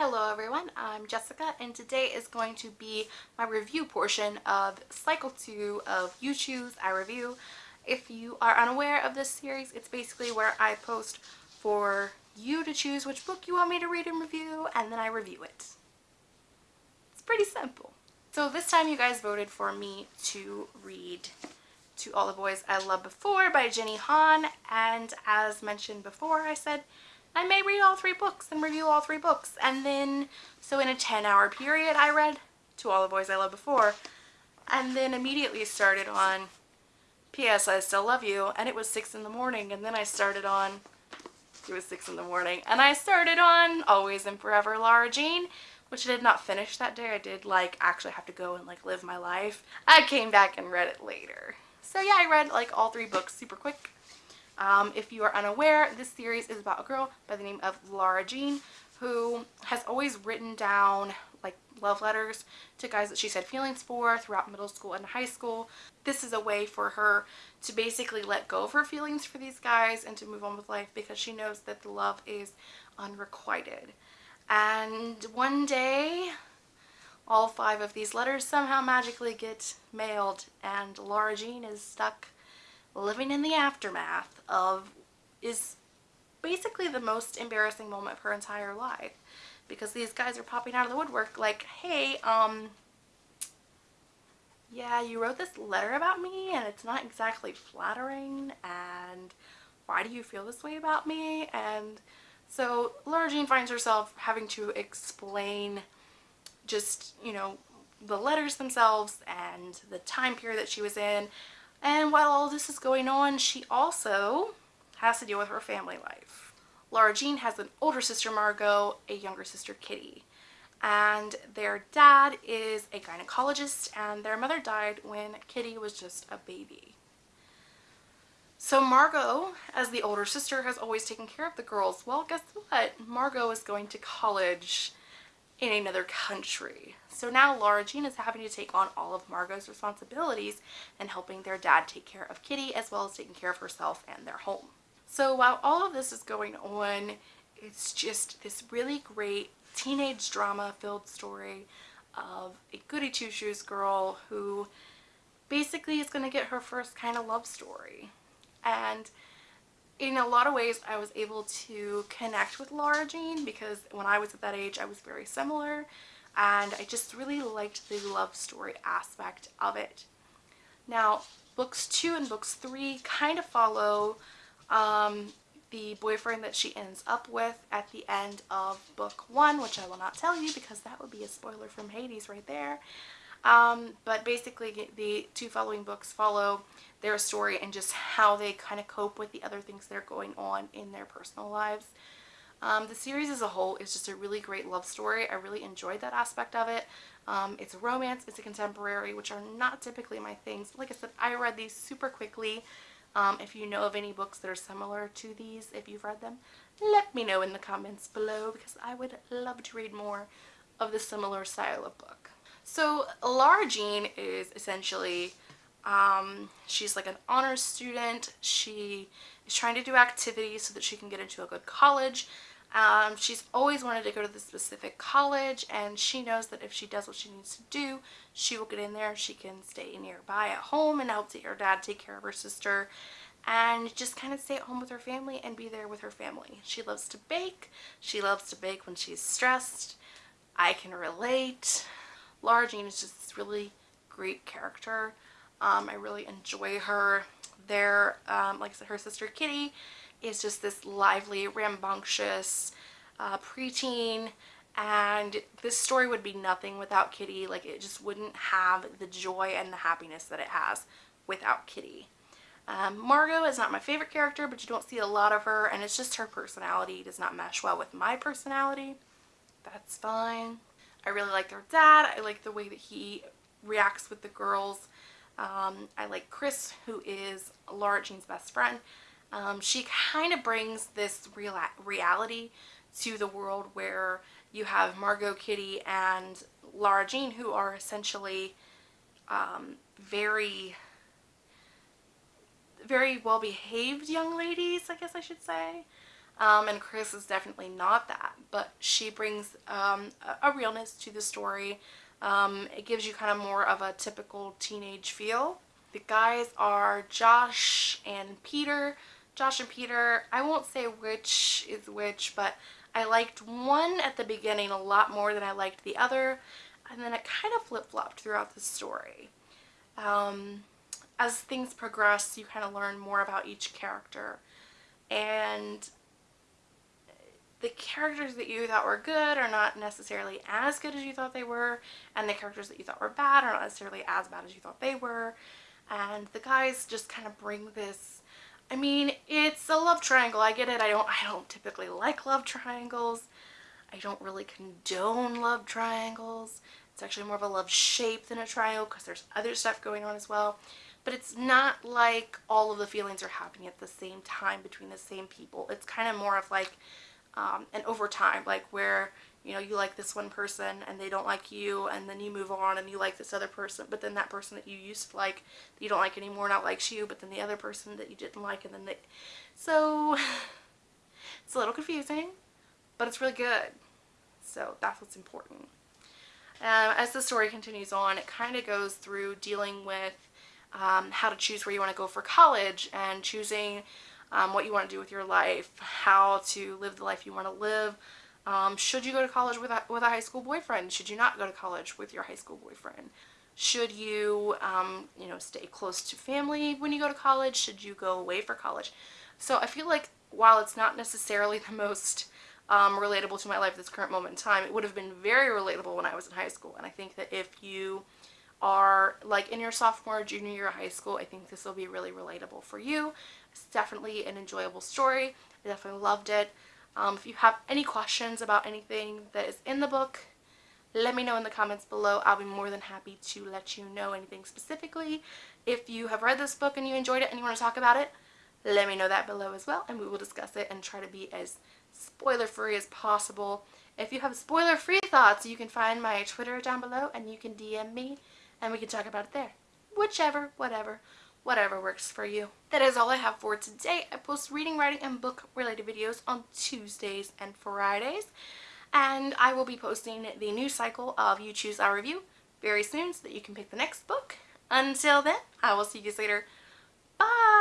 Hello everyone, I'm Jessica and today is going to be my review portion of cycle 2 of You Choose, I Review. If you are unaware of this series, it's basically where I post for you to choose which book you want me to read and review and then I review it. It's pretty simple. So this time you guys voted for me to read To All the Boys I Loved Before by Jenny Han and as mentioned before I said I may read all three books and review all three books. And then, so in a 10 hour period, I read To All the Boys I Loved Before. And then immediately started on P.S. I Still Love You. And it was 6 in the morning. And then I started on, it was 6 in the morning. And I started on Always and Forever Lara Jean which I did not finish that day. I did like actually have to go and like live my life. I came back and read it later. So yeah, I read like all three books super quick. Um, if you are unaware, this series is about a girl by the name of Lara Jean who has always written down like love letters to guys that she's had feelings for throughout middle school and high school. This is a way for her to basically let go of her feelings for these guys and to move on with life because she knows that the love is unrequited. And one day, all five of these letters somehow magically get mailed and Lara Jean is stuck living in the aftermath of is basically the most embarrassing moment of her entire life. Because these guys are popping out of the woodwork like hey um yeah you wrote this letter about me and it's not exactly flattering and why do you feel this way about me? And so Lara Jean finds herself having to explain just you know the letters themselves and the time period that she was in and while all this is going on, she also has to deal with her family life. Lara Jean has an older sister, Margot, a younger sister, Kitty. And their dad is a gynecologist and their mother died when Kitty was just a baby. So Margot, as the older sister, has always taken care of the girls. Well, guess what? Margot is going to college in another country. So now Lara Jean is having to take on all of Margot's responsibilities and helping their dad take care of Kitty as well as taking care of herself and their home. So while all of this is going on, it's just this really great teenage drama filled story of a goody two-shoes girl who basically is going to get her first kind of love story. And in a lot of ways I was able to connect with Lara Jean because when I was at that age I was very similar and I just really liked the love story aspect of it. Now books two and books three kind of follow um, the boyfriend that she ends up with at the end of book one which I will not tell you because that would be a spoiler from Hades right there. Um, but basically the two following books follow their story and just how they kind of cope with the other things that are going on in their personal lives. Um, the series as a whole is just a really great love story. I really enjoyed that aspect of it. Um, it's a romance, it's a contemporary, which are not typically my things. Like I said, I read these super quickly. Um, if you know of any books that are similar to these, if you've read them, let me know in the comments below because I would love to read more of the similar style of book. So Lara Jean is essentially, um, she's like an honors student. She is trying to do activities so that she can get into a good college. Um, she's always wanted to go to the specific college and she knows that if she does what she needs to do, she will get in there. She can stay nearby at home and help her dad take care of her sister and just kind of stay at home with her family and be there with her family. She loves to bake. She loves to bake when she's stressed. I can relate. Lara Jean is just this really great character. Um, I really enjoy her. There, um, like I said, her sister Kitty is just this lively, rambunctious uh, preteen and this story would be nothing without Kitty. Like it just wouldn't have the joy and the happiness that it has without Kitty. Um, Margot is not my favorite character, but you don't see a lot of her, and it's just her personality does not mesh well with my personality. That's fine. I really like their dad. I like the way that he reacts with the girls. Um, I like Chris, who is Lara Jean's best friend. Um, she kind of brings this real reality to the world where you have Margot Kitty and Lara Jean who are essentially um, very very well behaved young ladies I guess I should say Um, and Chris is definitely not that, but she brings um, a, a, realness to the story. Um, it gives you kind of more of a typical teenage feel. The guys are Josh and Peter. Josh and Peter, I won't say which is which, but I liked one at the beginning a lot more than I liked the other, and then it kind of flip-flopped throughout the story. Um, as things progress, you kind of learn more about each character, and the characters that you thought were good are not necessarily as good as you thought they were, and the characters that you thought were bad are not necessarily as bad as you thought they were, and the guys just kind of bring this I mean, it's a love triangle. I get it. I don't I don't typically like love triangles. I don't really condone love triangles. It's actually more of a love shape than a triangle because there's other stuff going on as well. But it's not like all of the feelings are happening at the same time between the same people. It's kind of more of like um, an over time, like where you know, you like this one person and they don't like you and then you move on and you like this other person but then that person that you used to like that you don't like anymore not likes you but then the other person that you didn't like and then they so it's a little confusing but it's really good. So that's what's important. Um, as the story continues on it kind of goes through dealing with um, how to choose where you want to go for college and choosing um, what you want to do with your life how to live the life you want to live um, should you go to college with a, with a high school boyfriend? Should you not go to college with your high school boyfriend? Should you, um, you know, stay close to family when you go to college? Should you go away for college? So I feel like while it's not necessarily the most um, relatable to my life at this current moment in time, it would have been very relatable when I was in high school. And I think that if you are like in your sophomore junior year of high school, I think this will be really relatable for you. It's definitely an enjoyable story. I definitely loved it. Um, if you have any questions about anything that is in the book, let me know in the comments below. I'll be more than happy to let you know anything specifically. If you have read this book and you enjoyed it and you want to talk about it, let me know that below as well and we will discuss it and try to be as spoiler free as possible. If you have spoiler free thoughts, you can find my Twitter down below and you can DM me and we can talk about it there. Whichever, whatever whatever works for you. That is all I have for today. I post reading, writing, and book related videos on Tuesdays and Fridays. And I will be posting the new cycle of You Choose, I Review very soon so that you can pick the next book. Until then, I will see you guys later. Bye!